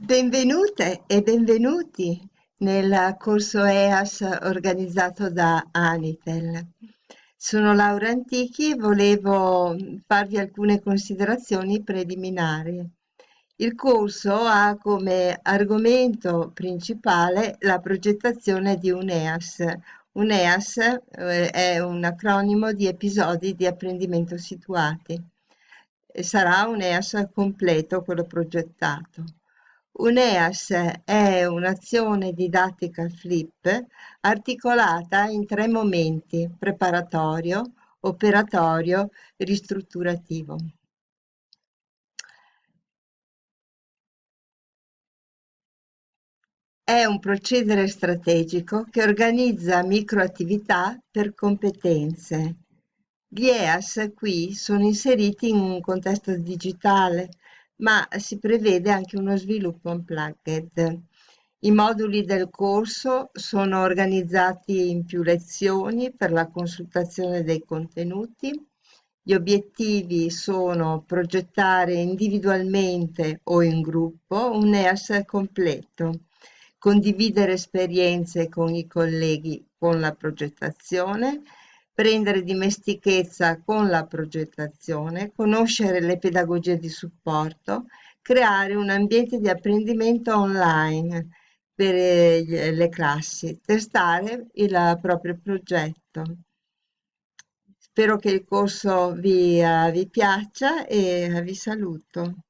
Benvenute e benvenuti nel corso EAS organizzato da Anitel. Sono Laura Antichi e volevo farvi alcune considerazioni preliminari. Il corso ha come argomento principale la progettazione di un EAS. Un EAS eh, è un acronimo di episodi di apprendimento situati. Sarà un EAS completo quello progettato. Un EAS è un'azione didattica flip articolata in tre momenti: preparatorio, operatorio, ristrutturativo. È un procedere strategico che organizza microattività per competenze. Gli EAS qui sono inseriti in un contesto digitale, ma si prevede anche uno sviluppo unplugged. I moduli del corso sono organizzati in più lezioni per la consultazione dei contenuti. Gli obiettivi sono progettare individualmente o in gruppo un EAS completo, condividere esperienze con i colleghi con la progettazione, prendere dimestichezza con la progettazione, conoscere le pedagogie di supporto, creare un ambiente di apprendimento online per eh, le classi, testare il proprio progetto. Spero che il corso vi, uh, vi piaccia e vi saluto.